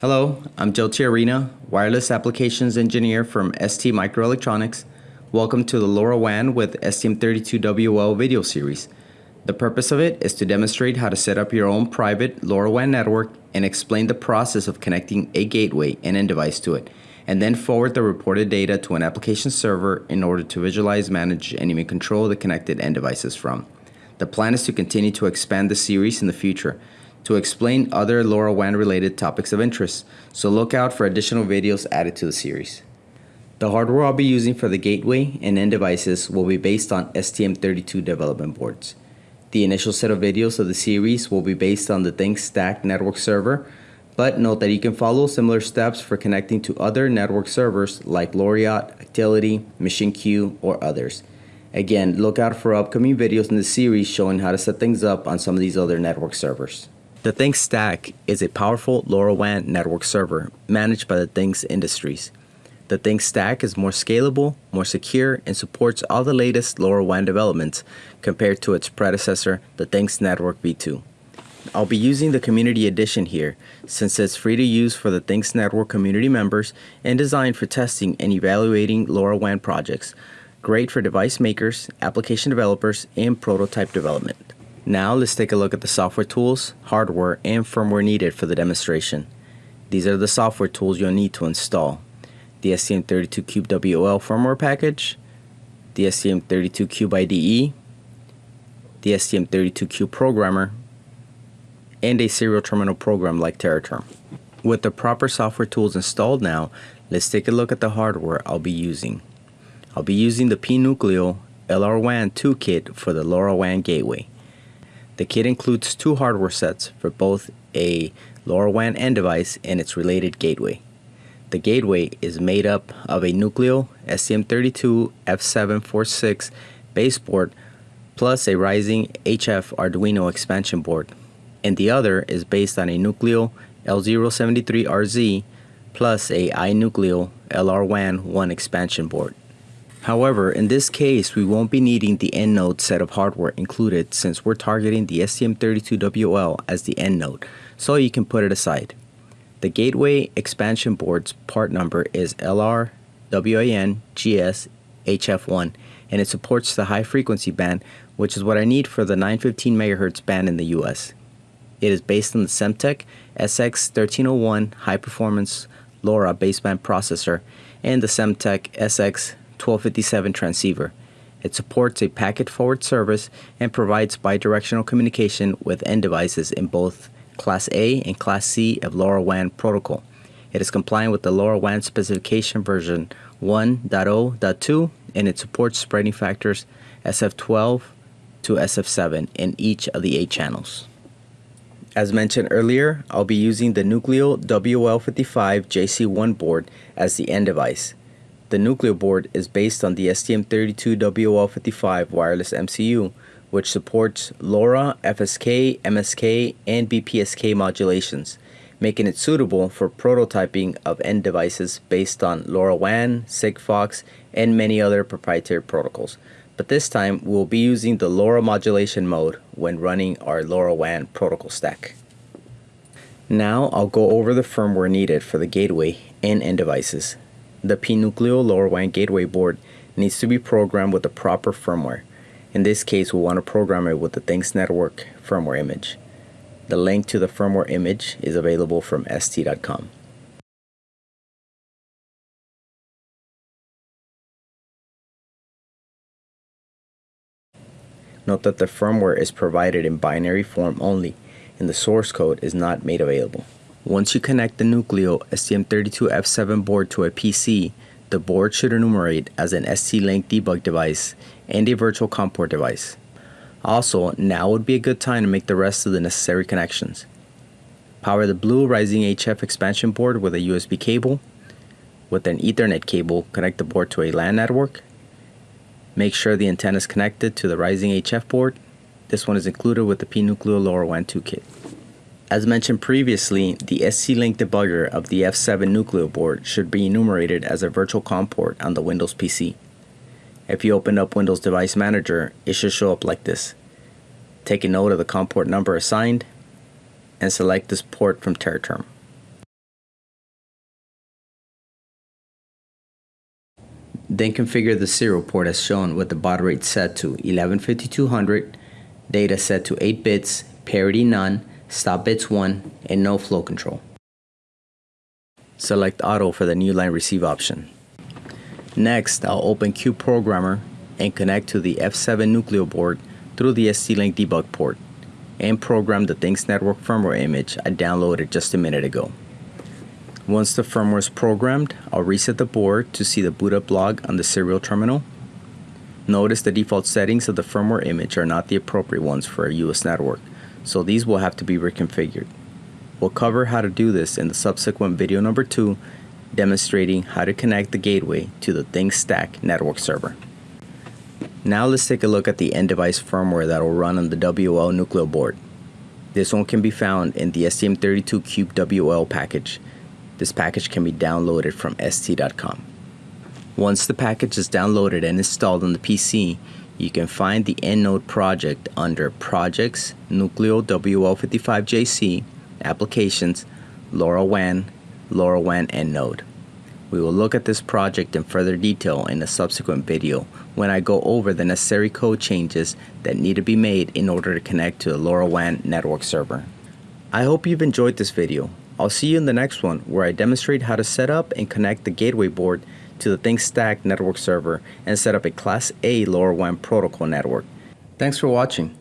Hello, I'm Joe Tiarina, Wireless Applications Engineer from ST Microelectronics. Welcome to the LoRaWAN with STM32WL video series. The purpose of it is to demonstrate how to set up your own private LoRaWAN network and explain the process of connecting a gateway and end device to it, and then forward the reported data to an application server in order to visualize, manage, and even control the connected end devices from. The plan is to continue to expand the series in the future to explain other LoRaWAN related topics of interest, so look out for additional videos added to the series. The hardware I'll be using for the gateway and end devices will be based on STM32 development boards. The initial set of videos of the series will be based on the Things Stack network server, but note that you can follow similar steps for connecting to other network servers like Loriot, Actility, MachineQ, or others. Again, look out for upcoming videos in the series showing how to set things up on some of these other network servers. The Things Stack is a powerful LoRaWAN network server managed by the Things Industries. The Things Stack is more scalable, more secure, and supports all the latest LoRaWAN developments compared to its predecessor, the Things Network v2. I'll be using the Community Edition here since it's free to use for the Things Network community members and designed for testing and evaluating LoRaWAN projects. Great for device makers, application developers, and prototype development. Now let's take a look at the software tools, hardware, and firmware needed for the demonstration. These are the software tools you'll need to install. The STM32CubeWL firmware package, the STM32Cube IDE, the STM32Cube programmer, and a serial terminal program like TeraTerm. With the proper software tools installed now, let's take a look at the hardware I'll be using. I'll be using the pNucleo LRWAN 2 kit for the LoRaWAN gateway. The kit includes two hardware sets for both a LoRaWAN end device and its related gateway. The gateway is made up of a Nucleo STM32 F746 baseboard plus a Rising HF Arduino expansion board, and the other is based on a Nucleo L073RZ plus a iNucleo LRWAN 1 expansion board. However, in this case, we won't be needing the end node set of hardware included since we're targeting the STM32WL as the end node, so you can put it aside. The gateway expansion board's part number is LRWAN GS HF1 and it supports the high frequency band, which is what I need for the 915 MHz band in the US. It is based on the Semtech SX1301 high performance LoRa baseband processor and the Semtech SX 1257 transceiver. It supports a packet forward service and provides bidirectional communication with end devices in both Class A and Class C of LoRaWAN protocol. It is compliant with the LoRaWAN specification version 1.0.2 and it supports spreading factors SF12 to SF7 in each of the 8 channels. As mentioned earlier, I'll be using the Nucleo WL55 JC1 board as the end device. The Nucleo board is based on the STM32WL55 wireless MCU, which supports LoRa, FSK, MSK, and BPSK modulations, making it suitable for prototyping of end devices based on LoRaWAN, Sigfox, and many other proprietary protocols. But this time, we'll be using the LoRa modulation mode when running our LoRaWAN protocol stack. Now I'll go over the firmware needed for the gateway and end devices. The pNucleo LoRaWAN gateway board needs to be programmed with the proper firmware. In this case, we want to program it with the Things Network firmware image. The link to the firmware image is available from st.com. Note that the firmware is provided in binary form only and the source code is not made available. Once you connect the Nucleo STM32F7 board to a PC, the board should enumerate as an ST-Link debug device and a virtual COM port device. Also, now would be a good time to make the rest of the necessary connections. Power the blue Rising HF expansion board with a USB cable. With an Ethernet cable, connect the board to a LAN network. Make sure the antenna is connected to the Rising HF board. This one is included with the pNucleo LoRaWAN 2 kit. As mentioned previously, the ST-Link debugger of the F7 Nucleo board should be enumerated as a virtual COM port on the Windows PC. If you open up Windows Device Manager, it should show up like this. Take a note of the COM port number assigned, and select this port from TeraTerm. Then configure the serial port as shown with the baud rate set to 115200, data set to 8 bits, parity none, stop bits 1, and no flow control. Select auto for the new line receive option. Next, I'll open Cube Programmer and connect to the F7 Nucleo board through the ST-Link debug port and program the Things Network firmware image I downloaded just a minute ago. Once the firmware is programmed, I'll reset the board to see the boot up log on the serial terminal. Notice the default settings of the firmware image are not the appropriate ones for a US network, so these will have to be reconfigured. We'll cover how to do this in the subsequent video number 2 demonstrating how to connect the gateway to the Things Stack network server. Now let's take a look at the end device firmware that will run on the WL Nucleo board. This one can be found in the STM32Cube WL package this package can be downloaded from st.com. Once the package is downloaded and installed on the PC, you can find the EndNode project under Projects, Nucleo WL55JC, Applications, LoRaWAN, LoRaWAN EndNode. We will look at this project in further detail in a subsequent video when I go over the necessary code changes that need to be made in order to connect to the LoRaWAN network server. I hope you've enjoyed this video. I'll see you in the next one where I demonstrate how to set up and connect the gateway board to the Things Stack network server and set up a Class A Lower LoRaWAN protocol network. Thanks for watching.